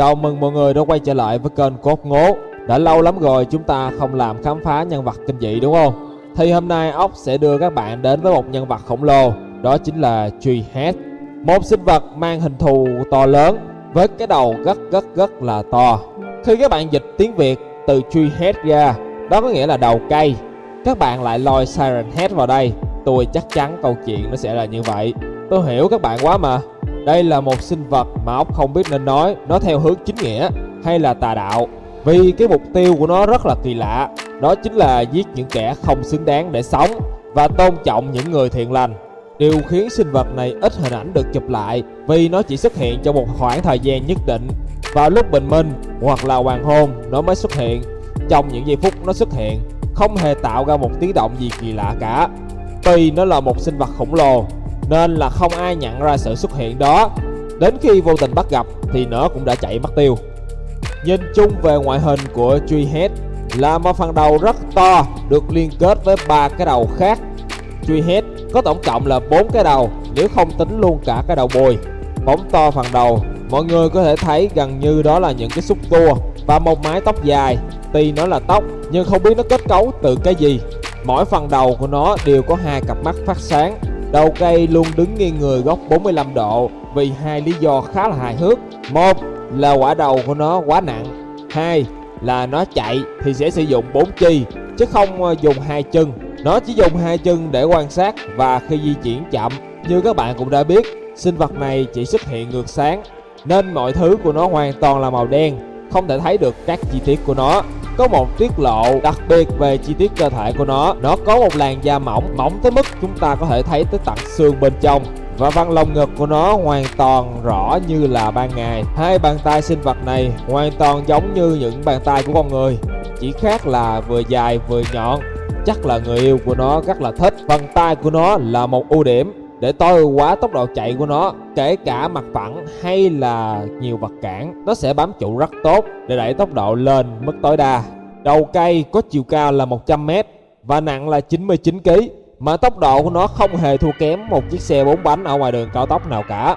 Chào mừng mọi người đã quay trở lại với kênh Cốt Ngố. Đã lâu lắm rồi chúng ta không làm khám phá nhân vật kinh dị đúng không? Thì hôm nay ốc sẽ đưa các bạn đến với một nhân vật khổng lồ, Đó chính là Treehead Một sinh vật mang hình thù to lớn, Với cái đầu rất rất rất là to. Khi các bạn dịch tiếng Việt từ Treehead ra, Đó có nghĩa là đầu cây. Các bạn lại lôi Siren Head vào đây. Tôi chắc chắn câu chuyện nó sẽ là như vậy. Tôi hiểu các bạn quá mà đây là một sinh vật mà ốc không biết nên nói, nó theo hướng chính nghĩa hay là tà đạo. Vì cái mục tiêu của nó rất là kỳ lạ, Đó chính là giết những kẻ không xứng đáng để sống Và tôn trọng những người thiện lành. Điều khiến sinh vật này ít hình ảnh được chụp lại Vì nó chỉ xuất hiện trong một khoảng thời gian nhất định. Vào lúc bình minh hoặc là hoàng hôn, nó mới xuất hiện. Trong những giây phút nó xuất hiện, Không hề tạo ra một tiếng động gì kỳ lạ cả. Tuy nó là một sinh vật khổng lồ nên là không ai nhận ra sự xuất hiện đó. Đến khi vô tình bắt gặp thì nó cũng đã chạy mất tiêu. Nhìn chung về ngoại hình của Treehead là một phần đầu rất to được liên kết với ba cái đầu khác. Treehead có tổng cộng là bốn cái đầu nếu không tính luôn cả cái đầu bồi. Bóng to phần đầu, mọi người có thể thấy gần như đó là những cái xúc tua và một mái tóc dài. Tuy nó là tóc nhưng không biết nó kết cấu từ cái gì. Mỗi phần đầu của nó đều có hai cặp mắt phát sáng Đầu cây luôn đứng nghiêng người góc 45 độ vì hai lý do khá là hài hước. Một là quả đầu của nó quá nặng. Hai là nó chạy thì sẽ sử dụng bốn chi chứ không ờ, dùng hai chân. Nó chỉ dùng hai chân để quan sát và khi di chuyển chậm. Như các bạn cũng đã biết, sinh vật này chỉ xuất hiện ngược sáng nên mọi thứ của nó hoàn toàn là màu đen, không thể thấy được các chi tiết của nó có một tiết lộ đặc biệt về chi tiết cơ thể của nó. Nó có một làn da mỏng mỏng tới mức chúng ta có thể thấy tới tận xương bên trong. Và văn lồng ngực của nó hoàn toàn rõ như là ban ngày. Hai bàn tay sinh vật này hoàn toàn giống như những bàn tay của con người, chỉ khác là vừa dài vừa nhọn. Chắc là người yêu của nó rất là thích. Phần tay của nó là một ưu điểm để tối ưu hóa tốc độ chạy của nó, kể cả mặt phẳng hay là nhiều vật cản. Nó sẽ bám trụ rất tốt để đẩy tốc độ lên mức tối đa đầu cây có chiều cao là 100m và nặng là 99kg mà tốc độ của nó không hề thua kém một chiếc xe 4 bánh ở ngoài đường cao tốc nào cả.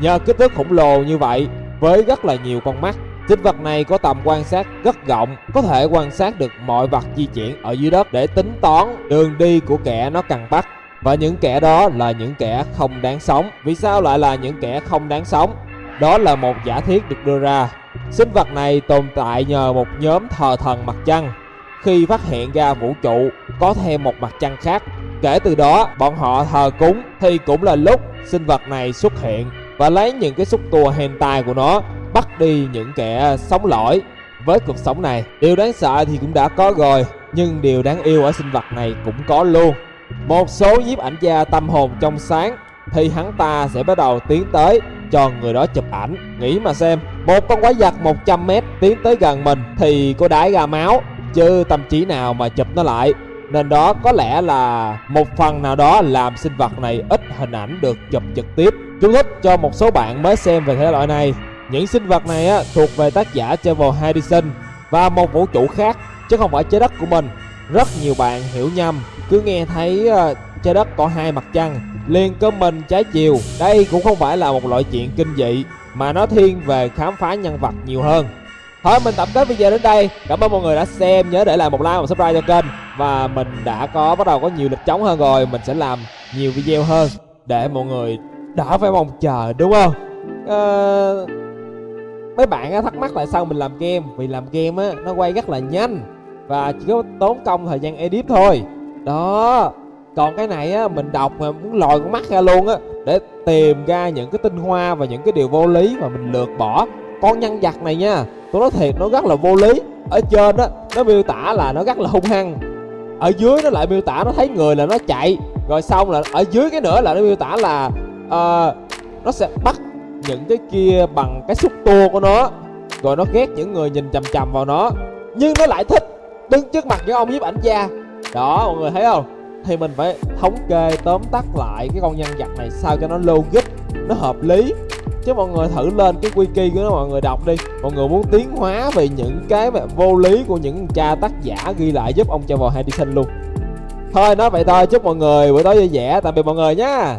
Nhờ kích thước khổng lồ như vậy với rất là nhiều con mắt Sinh vật này có tầm quan sát rất rộng, có thể quan sát được mọi vật di chuyển ở dưới đất để tính toán đường đi của kẻ nó cần bắt. Và những kẻ đó là những kẻ không đáng sống. Vì sao lại là những kẻ không đáng sống? Đó là một giả thiết được đưa ra. Sinh vật này tồn tại nhờ một nhóm thờ thần mặt trăng. Khi phát hiện ra vũ trụ, có thêm một mặt trăng khác. Kể từ đó, bọn họ thờ cúng, thì cũng là lúc sinh vật này xuất hiện Và lấy những cái xúc tua hentai của nó, bắt đi những kẻ sống lỗi với cuộc sống này, Điều đáng sợ thì cũng đã có rồi, Nhưng điều đáng yêu ở sinh vật này cũng có luôn. Một số nhiếp ảnh gia tâm hồn trong sáng, thì hắn ta sẽ bắt đầu tiến tới cho người đó chụp ảnh. Nghĩ mà xem một con quái vật 100m tiến tới gần mình thì có đái ra máu chứ tâm trí nào mà chụp nó lại. Nên đó có lẽ là một phần nào đó làm sinh vật này ít hình ảnh được chụp trực tiếp. Chú thích cho một số bạn mới xem về thể loại này. Những sinh vật này á, thuộc về tác giả Trevor Harrison và một vũ trụ khác chứ không phải trái đất của mình. Rất nhiều bạn hiểu nhầm cứ nghe thấy uh, trái đất có hai mặt trăng liền cơ mình trái chiều. Đây cũng không phải là một loại chuyện kinh dị mà nó thiên về khám phá nhân vật nhiều hơn. Thôi mình tập kết video đến đây. Cảm ơn mọi người đã xem. Nhớ để lại một like và subscribe cho kênh. Và mình đã có bắt đầu có nhiều lịch trống hơn rồi. Mình sẽ làm nhiều video hơn để mọi người đỡ phải mong chờ đúng không? À, mấy bạn thắc mắc tại sao mình làm game? Vì làm game á nó quay rất là nhanh và chỉ có tốn công thời gian edit thôi. Đó còn cái này á mình đọc mà muốn lòi con mắt ra luôn á để tìm ra những cái tinh hoa và những cái điều vô lý mà mình lược bỏ. Con nhân vật này nha tôi nói thiệt nó rất là vô lý. Ở trên á nó miêu tả là nó rất là hung hăng. Ở dưới nó lại miêu tả nó thấy người là nó chạy rồi xong là ở dưới cái nữa là nó miêu tả là uh, nó sẽ bắt những cái kia bằng cái xúc tua của nó rồi nó ghét những người nhìn chằm chằm vào nó. Nhưng nó lại thích đứng trước mặt những ông nhiếp ảnh gia. Đó mọi người thấy không? Thì mình phải thống kê tóm tắt lại cái con nhân vật này sao cho nó logic, nó hợp lý. Chứ mọi người thử lên cái wiki của nó, mọi người đọc đi. Mọi người muốn tiến hóa về những cái mà vô lý của những cha tác giả ghi lại giúp ông cho vào luôn. Thôi, nói vậy thôi, chúc mọi người buổi tối vui vẻ. Tạm biệt mọi người nhé